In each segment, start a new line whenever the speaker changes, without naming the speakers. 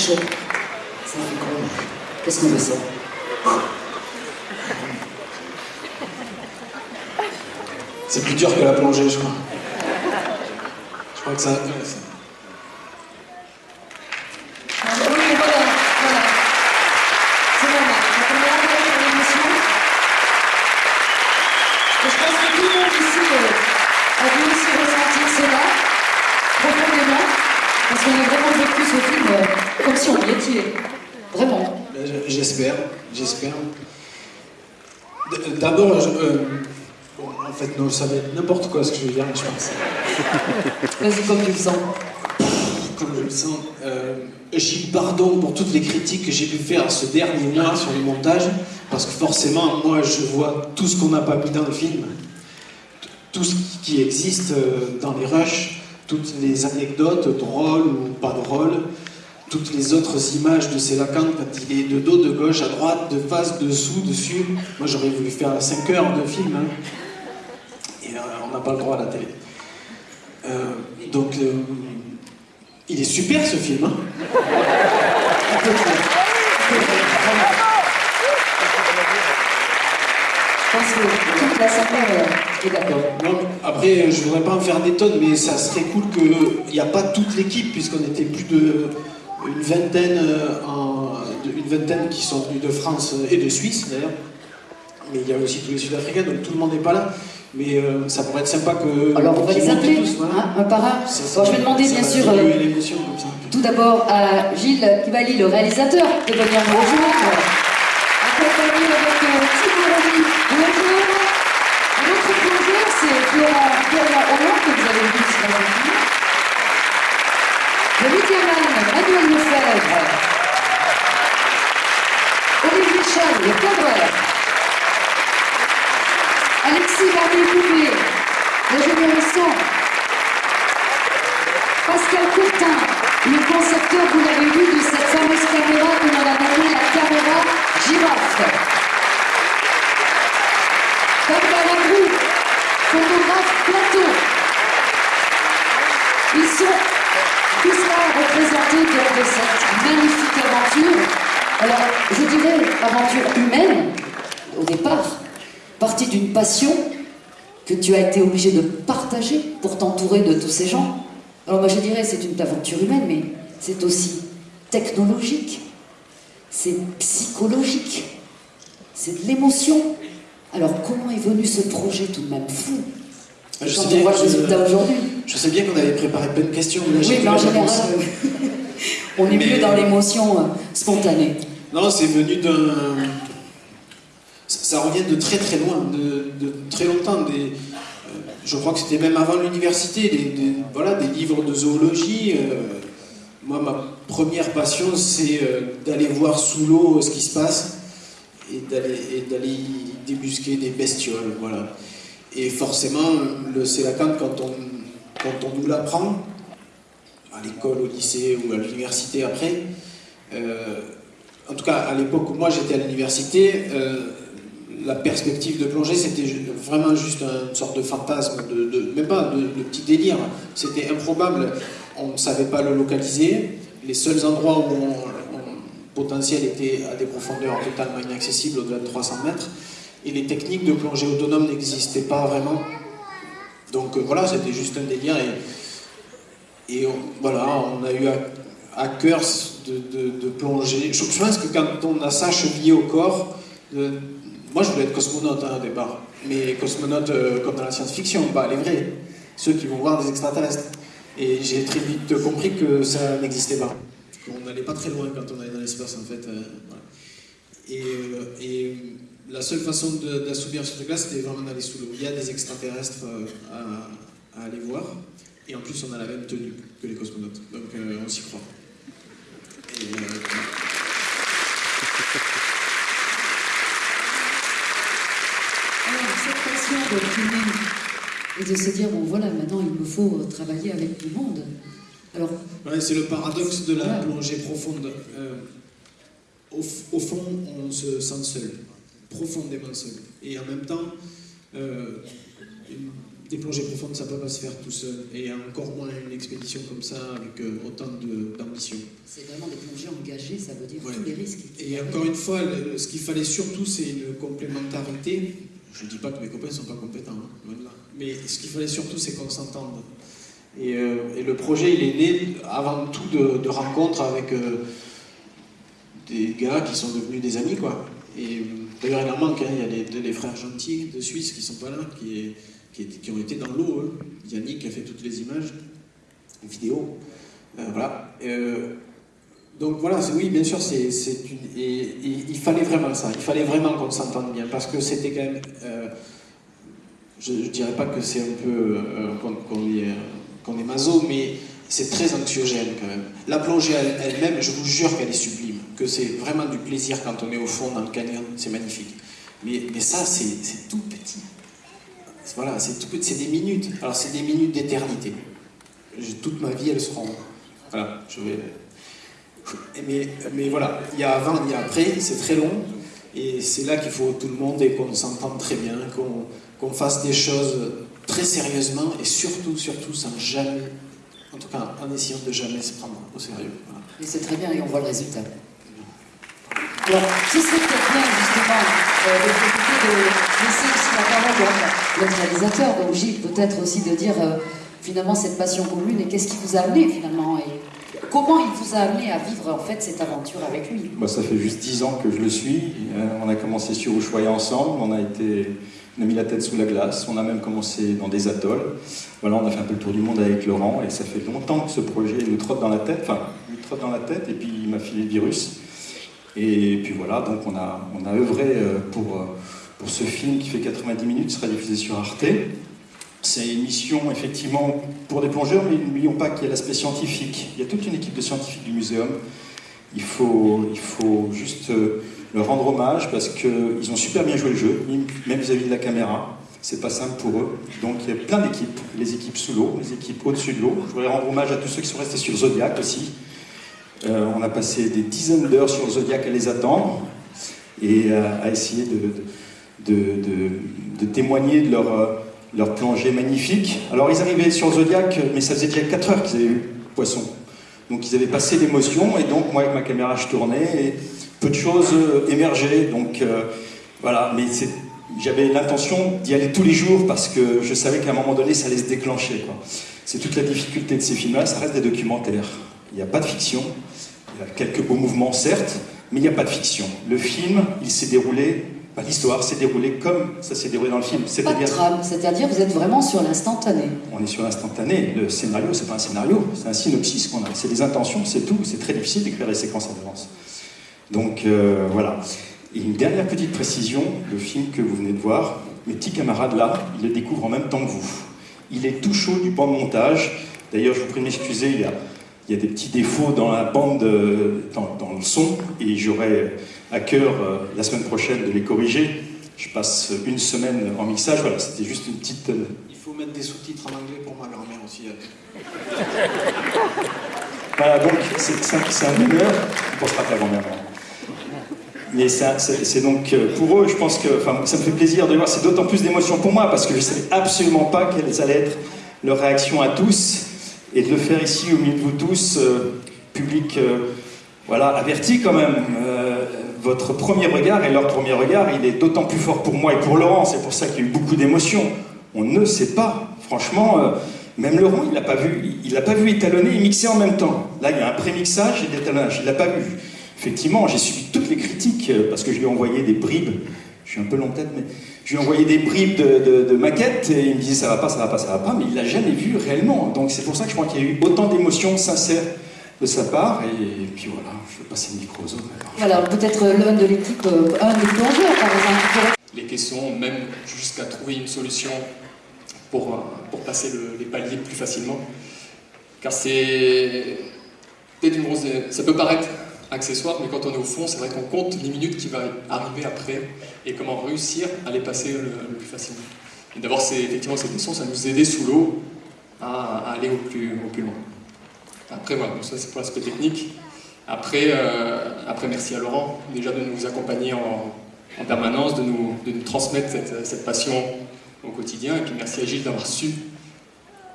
Chaud, ça fait quoi Qu'est-ce qu'on veut ça
C'est plus dur que la plongée, je crois. Je crois que ça.
Ah, oui, voilà, voilà. C'est normal. Quand on est arrivé à l'émission, et je pense que tout le monde ici euh, a dû aussi ressentir cela profondément, parce qu'on a vraiment vécu ce film euh, comme si on y était. Vraiment.
Ben, j'espère, j'espère. D'abord, je, euh, bon, en fait, non, ça va être n'importe quoi ce que je vais dire, je pense.
Vas-y, comme tu le sens.
Comme je le sens. Euh, Gilles, pardon pour toutes les critiques que j'ai pu faire ce dernier mois sur le montage, parce que forcément, moi, je vois tout ce qu'on n'a pas mis dans le film, tout ce qui existe euh, dans les rushs, toutes les anecdotes drôles ou pas drôles, toutes les autres images de Sélacan quand il est de dos, de gauche, à droite, de face, dessous, dessus. Moi, j'aurais voulu faire 5 heures de film, hein. et euh, on n'a pas le droit à la télé. Euh, donc, euh, il est super ce film. Hein
Un peu trop. Un peu trop, vraiment. Je pense que toute l'Assemblée euh, est d'accord.
Après, euh, je voudrais pas en faire des tonnes, mais ça serait cool qu'il n'y a pas toute l'équipe, puisqu'on était plus de une vingtaine, euh, en- une vingtaine qui sont venus de France et de Suisse d'ailleurs. Mais il y a aussi tous les Sud-Africains, donc tout le monde n'est pas là. Mais euh, ça pourrait être sympa que.
Alors on va les appeler,
tous, voilà.
hein, un par un. Bon, je vais demander bien sûr euh,
comme ça.
tout d'abord à Gilles Kibali, le réalisateur, de venir nous rejoindre, accompagné avec encore un autre plongeur, c'est Florian Hollande, que vous avez vu sur la film. Le Manuel Lefebvre, Olivier Chal, le cadreur, Alexis Barbier-Coupé, l'ingénieur son, Pascal Courtin, le concepteur, vous l'avez vu, de cette fameuse caméra que l'on a nommée la caméra girafe. Comme Lagrou, photographe plateau. Ils sont tous là représentés lors de cette magnifique aventure. Alors, je dirais aventure humaine, au départ, partie d'une passion que tu as été obligé de partager pour t'entourer de tous ces gens. Alors moi je dirais c'est une aventure humaine, mais c'est aussi technologique, c'est psychologique, c'est de l'émotion. Alors comment est venu ce projet tout de même fou?
Je
Quand
sais
on
bien
voit
que
le
je-
résultat aujourd'hui.
Je sais bien qu'on avait préparé plein de questions, là,
Oui, mais en général, on est
Mais-
mieux dans l'émotion euh, spontanée.
Non, c'est venu d'un. Ça, revient de très très loin, de, de très longtemps. Des, euh, je crois que c'était même avant l'université, des, des- voilà, des livres de zoologie. euh, moi, ma première passion, c'est euh, d'aller voir sous l'eau euh, ce qui se passe et d'aller débusquer des bestioles. Voilà. Et forcément, le sélacanthe, quand on, quand on nous l'apprend, à l'école, au lycée ou à l'université après, euh, en tout cas, à l'époque où moi j'étais à l'université, la perspective de plongée, c'était vraiment juste une sorte de fantasme, même pas de, de petit délire. C'était improbable. On ne savait pas le localiser. Les seuls endroits où on, on- potentiel étaient à des profondeurs totalement inaccessibles, au-delà de 300 mètres. Et les techniques de plongée autonome n'existaient pas vraiment. Donc euh, voilà, c'était juste un délire. Et, on- voilà, on a eu à, cœur de, plonger. Je, pense que quand on a ça chevillé au corps, de- moi je voulais être cosmonaute hein, au départ, mais cosmonaute euh, comme dans la science-fiction, pas les vrais, ceux qui vont voir des extraterrestres. Et j'ai très vite compris que ça n'existait pas. Qu'on n'allait pas très loin quand on allait dans l'espace en fait. euh, voilà. Et, euh, et la seule façon d'assouvir ce truc-là, c'était vraiment d'aller sous l'eau. Il y a des extraterrestres euh, à, à aller voir. Et en plus, on a la même tenue que les cosmonautes. Donc, euh, on s'y croit. Et, euh,
Alors, cette passion de filmer et de se dire, bon voilà, maintenant il me faut travailler avec du monde. Alors,
ouais, c'est le paradoxe de la
Voilà.
plongée profonde. Euh, au, fond, on se sent seul, profondément seul. Et en même temps, euh, une- des plongées profondes, ça peut pas se faire tout seul. Et encore moins une expédition comme ça, avec euh, autant d'ambition.
c'est naufragé, ça veut dire tous les risques.
Et encore une fois, ce qu'il fallait surtout, c'est une complémentarité. Je ne dis pas que mes copains ne sont pas compétents, hein, mais ce qu'il fallait surtout, c'est qu'on s'entende. Et, et, le projet, il est né avant tout de, rencontres avec des gars qui sont devenus des amis, quoi. Et d'ailleurs, il en manque, hein, il y a les, frères gentils de Suisse qui sont pas là, qui, ont été dans l'eau. Hein. Yannick a fait toutes les images, vidéos. Euh, voilà. Euh, donc voilà, oui, bien sûr, il fallait vraiment ça, il fallait vraiment qu'on s'entende bien, parce que c'était quand même. Euh, je ne dirais pas que c'est un peu. qu'on est, est maso, mais c'est très anxiogène quand même. La plongée elle-même, je vous jure qu'elle est sublime, que c'est vraiment du plaisir quand on est au fond dans le canyon, c'est magnifique. Mais, ça, c'est tout petit. Voilà, c'est c'est des minutes. Alors c'est des minutes d'éternité. Toute ma vie, elles seront. Voilà, je vais. Mais, mais voilà, il y a avant, il y a après, c'est très long. Et c'est là qu'il faut tout le monde et qu'on s'entende très bien, qu'on fasse des choses très sérieusement et surtout, surtout, sans jamais en tout cas, en essayant de jamais se prendre au sérieux.
Et c'est très bien et on voit le résultat. Alors, ce serait peut-être bien, justement, euh, de, laisser aussi la parole à notre réalisateur, donc Gilles, peut-être aussi de dire euh, finalement cette passion commune et qu'est-ce qui vous a amené finalement et comment il vous a amené à vivre en fait cette aventure avec lui?
Bah, Ça fait juste dix ans que je le suis. Euh, on a commencé sur Ushuaïa ensemble, on a été on a mis la tête sous la glace, on a même commencé dans des atolls. On a fait un peu le tour du monde avec Laurent, et ça fait longtemps que ce projet nous trotte dans la tête, enfin, trotte dans la tête, et puis il m'a filé le virus. Et puis voilà, donc on a, on a œuvré euh, pour, euh, pour ce film qui fait 90 minutes, sera diffusé sur Arte. C'est une mission effectivement pour des plongeurs, mais n'oublions pas qu'il y a l'aspect scientifique. Il y a toute une équipe de scientifiques du muséum. Il faut, il faut juste euh, leur rendre hommage parce qu'ils ont super bien joué le jeu, même vis-à-vis de la caméra. C'est pas simple pour eux. Donc il y a plein d'équipes, les équipes sous l'eau, les équipes au-dessus de l'eau. Je voudrais rendre hommage à tous ceux qui sont restés sur Zodiac aussi. Euh, on a passé des dizaines d'heures sur Zodiac à les attendre et euh, à essayer de, témoigner de leur, leur plongée magnifique. Alors ils arrivaient sur Zodiac, mais ça faisait déjà 4 heures qu'ils avaient eu poisson. Donc ils avaient passé l'émotion et donc moi avec ma caméra je tournais et peu de choses euh, émergeaient. Donc euh, voilà, mais j'avais l'intention d'y aller tous les jours parce que je savais qu'à un moment donné, ça allait se déclencher. C'est toute la difficulté de ces films-là, ça reste des documentaires. Il n'y a pas de fiction, il y a quelques beaux mouvements certes, mais il n'y a pas de fiction. Le film, il s'est déroulé, l'histoire s'est déroulée comme ça s'est déroulé dans le film.
Pas de trame, c'est-à-dire vous êtes vraiment sur l'instantané.
On est sur l'instantané. Le scénario, c'est pas un scénario, c'est un synopsis qu'on a. C'est des intentions, c'est tout. C'est très difficile d'écrire les séquences à l'avance. Donc euh, voilà. Et une dernière petite précision, le film que vous venez de voir, mes petits camarades là, ils le découvrent en même temps que vous. Il est tout chaud du pan de montage. D'ailleurs, je vous prie de m'excuser, il y a, il y a des petits défauts dans la bande, euh, dans, dans le son, et j'aurai à cœur euh, la semaine prochaine de les corriger. Je passe une semaine en mixage, voilà, c'était juste une petite...
Il faut mettre des sous-titres en anglais pour ma grand-mère aussi.
voilà, donc c'est un honneur, on pensera pas ta grand-mère. Mais c'est donc euh, pour eux, je pense que ça me fait plaisir de voir, c'est d'autant plus d'émotion pour moi parce que je ne savais absolument pas quelles allaient être leurs réactions à tous et de le faire ici au milieu de vous tous, euh, public euh, voilà, averti quand même. Votre premier regard et leur premier regard, il est d'autant plus fort pour moi et pour Laurent, c'est pour ça qu'il y a eu beaucoup d'émotions. On ne sait pas, franchement, même Laurent, il l'a pas vu, il l'a pas vu étalonner et mixer en même temps. Là, il y a un pré-mixage et l'étalonnage, il l'a pas vu effectivement, j'ai subi toutes les critiques euh, parce que je lui ai envoyé des bribes. Je suis un peu long tête, mais je lui ai envoyé des bribes de, maquettes et il me disait ça va pas, ça va pas, ça va pas, mais il l'a jamais vu réellement. Donc c'est pour ça que je crois qu'il y a eu autant d'émotions sincères de sa part. Et, puis voilà, je vais passer le micro aux autres.
Voilà, peut-être l'un de l'équipe, euh, un des plongeurs par exemple.
Les questions, même jusqu'à trouver une solution pour, euh, pour passer les paliers plus facilement. Car c'est peut-être une grosse. Ça peut paraître accessoire, mais quand on est au fond, c'est vrai qu'on compte les minutes qui vont arriver après et comment réussir à les passer le, plus facilement. Et d'abord, c'est effectivement cette mission, ça nous aider sous l'eau à, aller au plus, au plus loin. Après, voilà, ça c'est pour l'aspect technique. Après, euh, après, merci à Laurent déjà de nous accompagner en, permanence, de nous, de nous transmettre cette, cette, passion au quotidien. Et puis merci à Gilles d'avoir su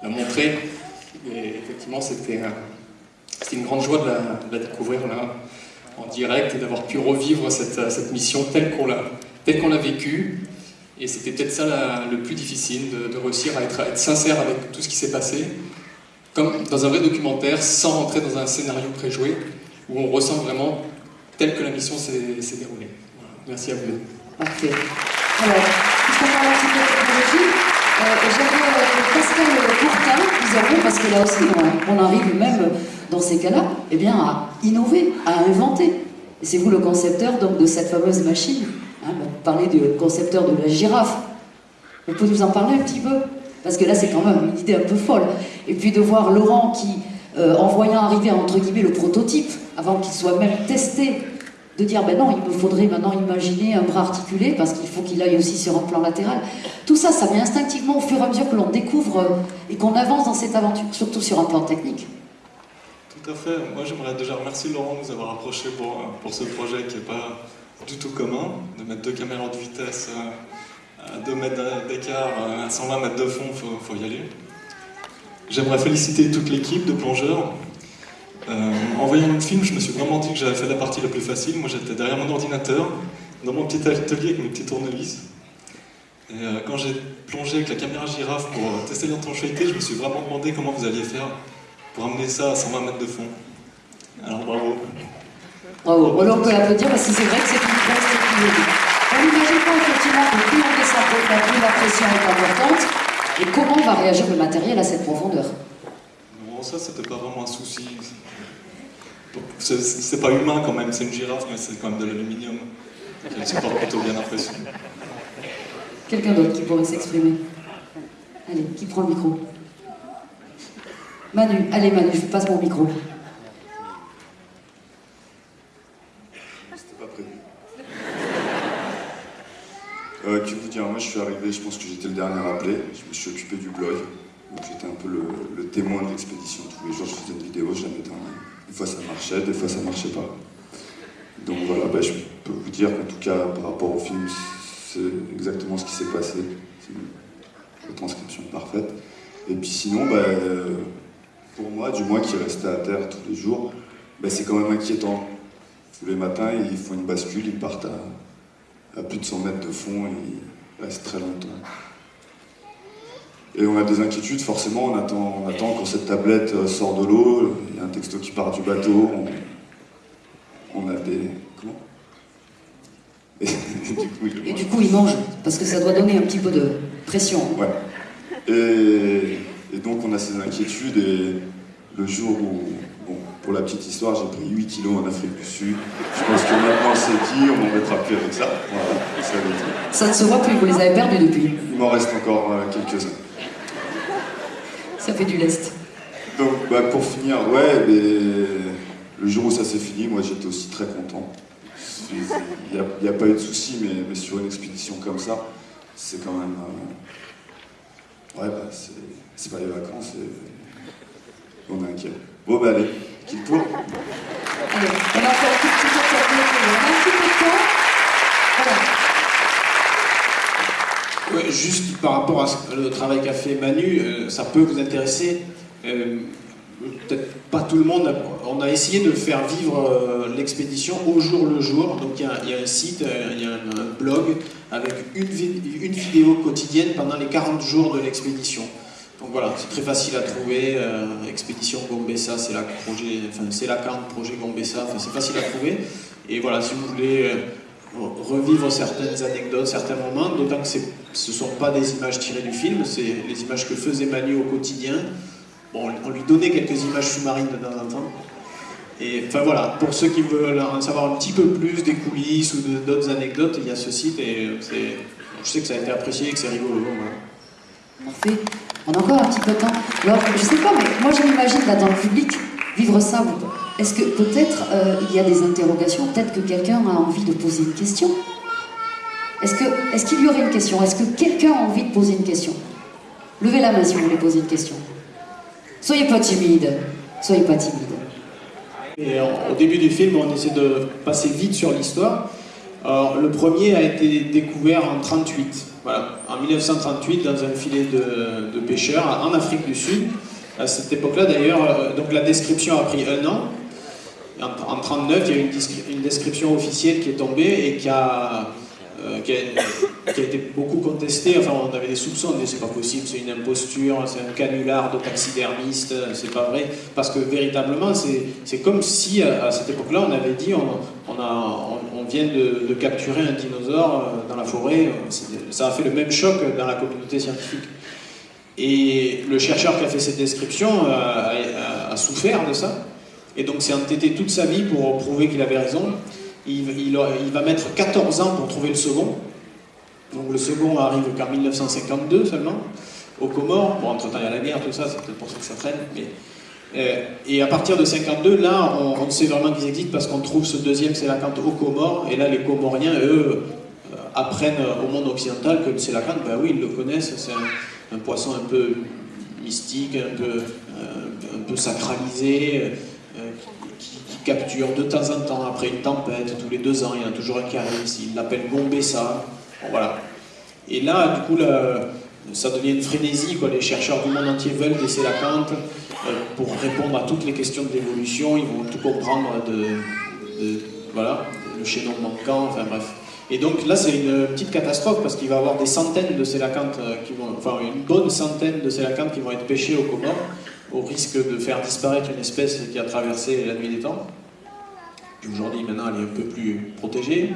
la montrer. Et effectivement, c'était c'était une grande joie de la, découvrir là, en direct et d'avoir pu revivre cette, cette mission telle qu'on l'a l'a vécue. Et c'était peut-être ça le plus difficile, de, réussir à être, à être, sincère avec tout ce qui s'est passé, comme dans un vrai documentaire, sans rentrer dans un scénario préjoué, où on ressent vraiment tel que la mission s'est déroulée. Merci à vous.
Parfait. Alors, puisqu'on parle un petit peu de technologie, euh, j'avais Pascal Courtin, nous parce que là aussi on, arrive même dans ces cas-là, eh bien, à innover, à inventer. C'est vous le concepteur de cette fameuse machine. Hein, vous parlez du concepteur de la girafe. Vous pouvez nous en parler un petit peu? Parce que là, c'est quand même une idée un peu folle. Et puis de voir Laurent qui, euh, en voyant arriver, entre guillemets, le prototype, avant qu'il soit même testé, de dire, ben non, il me faudrait maintenant imaginer un bras articulé, parce qu'il faut qu'il aille aussi sur un plan latéral. Tout ça, ça vient instinctivement au fur et à mesure que l'on découvre euh, et qu'on avance dans cette aventure, surtout sur un plan technique.
Tout à fait. Moi, j'aimerais déjà remercier Laurent de nous avoir approchés pour, pour ce projet qui n'est pas du tout commun, de mettre deux caméras de vitesse euh, à 2 mètres d'écart, euh, à 120 mètres de fond, il faut, y aller. J'aimerais féliciter toute l'équipe de plongeurs. Euh, en voyant le film, je me suis vraiment dit que j'avais fait la partie la plus facile. Moi, j'étais derrière mon ordinateur, dans mon petit atelier avec mes petits tournevis. Et quand j'ai plongé avec la caméra girafe pour tester l'entonchalité, je me suis vraiment demandé comment vous alliez faire pour amener ça à 120 mètres de fond. Alors bravo.
Bravo. Alors on peut applaudir parce que c'est vrai que c'est une grosse technologie. On n'imagine pas effectivement que plus on descend plus la pression est importante. Et comment va réagir le matériel à cette profondeur
Non, ça c'était pas vraiment un souci. C'est pas humain quand même, c'est une girafe, mais c'est quand même de l'aluminium. Elle supporte plutôt bien la pression.
Quelqu'un d'autre qui pourrait s'exprimer? Allez, qui prend le micro? Manu, allez Manu, je vous passe mon micro.
Euh, que vous dire, moi je suis je pense que j'étais le dernier appelé, je me suis occupé du blog, j'étais un peu le, témoin de l'expédition. Tous les jours je faisais une vidéo, jamais Des fois ça marchait, des fois ça marchait pas. Donc voilà, bah, je peux vous dire qu'en tout cas par rapport au film, c'est exactement ce qui s'est passé. C'est une retranscription parfaite. Et puis sinon, bah, pour moi, du moins qui restait à terre tous les jours, bah, c'est quand même inquiétant. Tous les matins, ils font une bascule, ils partent à plus de 100 mètres de fond il reste très longtemps. Et on a des inquiétudes, forcément, on attend, on attend quand cette tablette euh, sort de l'eau, il y a un texto qui part du bateau, on, a des... Comment?
Et, du coup, il, et du coup, il mange, parce que ça doit donner un petit peu de pression.
Ouais. Et, et donc on a ces inquiétudes, et le jour où pour la petite histoire, j'ai pris 8 kilos en Afrique du Sud. Je pense que maintenant c'est dit, on m'en mettra plus avec ça. Voilà,
ça, ça ne se voit plus, vous les avez perdus depuis.
Il m'en reste encore euh, quelques-uns.
Ça fait du lest.
Donc bah, pour finir, ouais, le jour où ça s'est fini, moi j'étais aussi très content. Il n'y a, pas eu de souci, mais, sur une expédition comme ça, c'est quand même... Euh, ouais, bah, c'est pas les vacances, on est inquiet. Bon, bah allez. Qui tourne Allez,
on a encore un tout petit peu de un petit peu de
temps. Voilà. Ouais, juste par rapport au travail qu'a fait Manu, euh, ça peut vous intéresser. Euh, Peut-être pas tout le monde. On a essayé de faire vivre euh, l'expédition au jour le jour. Donc il y, y, a un site, euh, il y a un, blog avec une, une vidéo quotidienne pendant les 40 jours de l'expédition. Donc voilà, c'est très facile à trouver. Euh, Expédition Gombessa, c'est la, projet, la carte projet Gombessa, c'est facile à trouver. Et voilà, si vous voulez euh, revivre certaines anecdotes, certains moments, d'autant que ce ne sont pas des images tirées du film, c'est les images que faisait Manu au quotidien. Bon, on lui donnait quelques images sous-marines de temps en temps. Et enfin voilà, pour ceux qui veulent en savoir un petit peu plus des coulisses ou d'autres anecdotes, il y a ce site et je sais que ça a été apprécié et que c'est rigolo.
Parfait. On a encore un petit peu de temps. Alors, je sais pas, mais moi je m'imagine là dans le public vivre ça. Est-ce que peut-être euh, il y a des interrogations Peut-être que quelqu'un a envie de poser une question? Est-ce qu'il y aurait une question? Est-ce que quelqu'un a envie de poser une question? Levez la main si vous voulez poser une question. Soyez pas timide. Soyez pas timide.
Au début du film, on essaie de passer vite sur l'histoire. Alors, le premier a été découvert en 1938. Voilà, en 1938, dans un filet de, pêcheurs en Afrique du Sud. À cette époque-là, d'ailleurs, euh, donc la description a pris un an. en 1939, il y a eu une, description officielle qui est tombée et qui a, euh, qui, a, été beaucoup contestée. Enfin, on avait des soupçons, on c'est pas possible, c'est une imposture, c'est un canular de taxidermiste, c'est pas vrai. Parce que véritablement, c'est comme si à, cette époque-là, on avait dit on, a, on, vient de, capturer un dinosaure euh, dans la forêt. Ça a fait le même choc dans la communauté scientifique. Et le chercheur qui a fait cette description euh, a souffert de ça. Et donc s'est entêté toute sa vie pour prouver qu'il avait raison. Il, va mettre 14 ans pour trouver le second. Donc le second arrive qu'en 1952 seulement, aux Comores. Bon, entre-temps, il y a la guerre, tout ça, c'est peut-être pour ça que ça traîne. Euh, et à partir de 52, là, on, sait vraiment qu'ils existent parce qu'on trouve ce deuxième célacanthe aux Comores. Et là, les Comoriens, eux, euh, apprennent au monde occidental que le célacanthe, ben oui, ils le connaissent, c'est un, poisson un peu mystique, un peu, un peu sacralisé capture de temps en temps, après une tempête, tous les deux ans, il y en a toujours un qui arrive, il l'appelle Gombessa. voilà. Et là, du coup, ça devient une frénésie, les chercheurs du monde entier veulent cante euh, pour répondre à toutes les questions de l'évolution, ils vont tout comprendre de, voilà, le chaînon manquant, enfin bref. Et donc là, c'est une petite catastrophe parce qu'il va y avoir des centaines de sélacantes euh, qui vont, enfin une bonne centaine de sélacantes qui vont être pêchées au Comores au risque de faire disparaître une espèce qui a traversé la nuit des temps. Aujourd'hui, maintenant, elle est un peu plus protégée.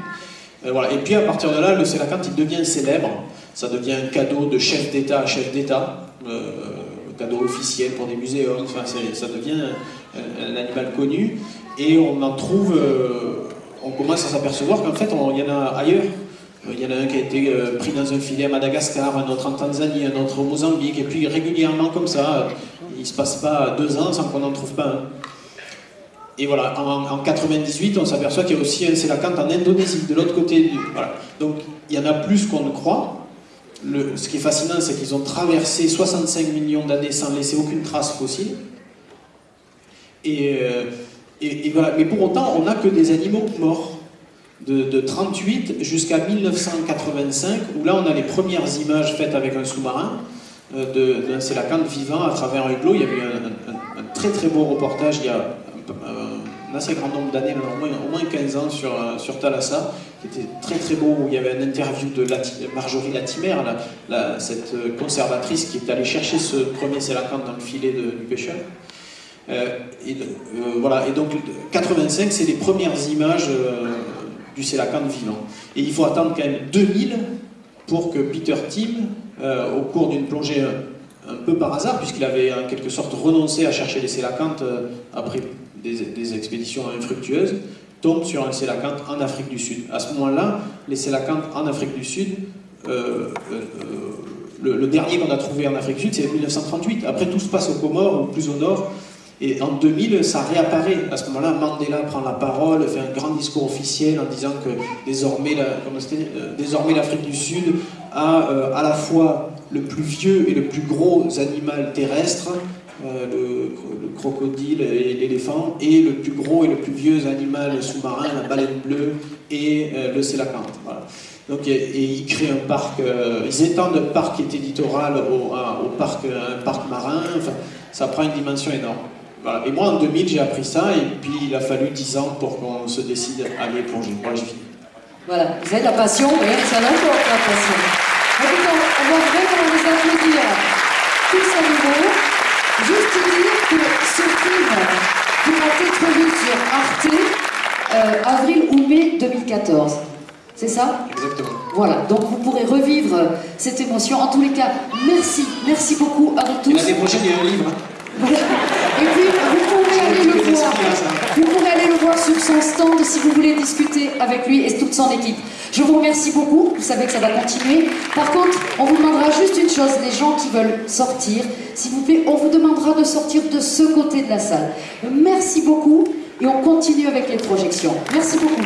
Et, euh, voilà. et puis, à partir de là, le sélacanthe, il devient célèbre. Ça devient un cadeau de chef d'État à chef d'État, euh, cadeau officiel pour des muséums. Enfin, ça devient un, animal connu. Et on en trouve, euh, on commence à s'apercevoir qu'en fait, il y en a ailleurs. Il y en a un qui a été pris dans un filet à Madagascar, un autre en Tanzanie, un autre au Mozambique, et puis régulièrement comme ça, il ne se passe pas deux ans sans qu'on n'en trouve pas un. Et voilà, en, 98, on s'aperçoit qu'il y a aussi un sélacanthe en Indonésie, de l'autre côté. Donc, il y en a plus qu'on ne croit. Ce qui est fascinant, c'est qu'ils ont traversé 65 millions d'années sans laisser aucune trace fossile. Euh, et, voilà. Mais pour autant, on n'a que des animaux morts. De, de 38 jusqu'à 1985, où là, on a les premières images faites avec un sous-marin. Euh, d'un Sélacanthe vivant à travers un hublot. Il y a eu un, très très beau reportage il y a un, assez grand nombre d'années, au moins, au moins 15 ans sur, euh, sur Thalassa, qui était très très beau, où il y avait une interview de Marjorie Latimer, cette conservatrice qui est allée chercher ce premier Sélacanthe dans le filet du pêcheur. Euh, et, voilà, et donc 85, c'est les premières images du Sélacanthe vivant. Et il faut attendre quand même 2000 pour que Peter Tim euh, au cours d'une plongée un, peu par hasard, puisqu'il avait en quelque sorte renoncé à chercher les sélacantes euh, après des, expéditions infructueuses, tombe sur un sélacanthe en Afrique du Sud. À ce moment-là, les sélacantes en Afrique du Sud, euh, le, dernier qu'on a trouvé en Afrique du Sud, c'est 1938. Après, tout se passe aux Comores ou plus au nord. Et en 2000, ça réapparaît. À ce moment-là, Mandela prend la parole, fait un grand discours officiel en disant que désormais, l'Afrique du Sud a euh, à la fois le plus vieux et le plus gros animal terrestre, euh, le, crocodile et l'éléphant, et le plus gros et le plus vieux animal sous-marin, la baleine bleue et euh, le sélacanthe. Donc, et, ils créent un parc, ils étendent un parc était littoral au, au parc, un parc marin, enfin, ça prend une dimension énorme. Et moi, en 2000, j'ai appris ça, et puis il a fallu 10 ans pour qu'on se décide à aller plonger. Voilà, j'ai fini.
Voilà, vous avez la passion, oui, ça encore la passion. Donc, on va vraiment vous applaudir tous à nouveau. Juste dire que ce film pourra être vu sur Arte euh, avril ou mai 2014. C'est ça?
Exactement.
Voilà, donc vous pourrez revivre cette émotion. En tous les cas, merci, merci beaucoup à vous tous.
L'année prochaine, il y a un livre. Hein.
Et puis, vous pourrez aller le voir. Vous pourrez aller le voir sur son stand si vous voulez discuter avec lui et toute son équipe. Je vous remercie beaucoup. Vous savez que ça va continuer. Par contre, on vous demandera juste une chose. Les gens qui veulent sortir, s'il vous plaît, on vous demandera de sortir de ce côté de la salle. Merci beaucoup et on continue avec les projections. Merci beaucoup.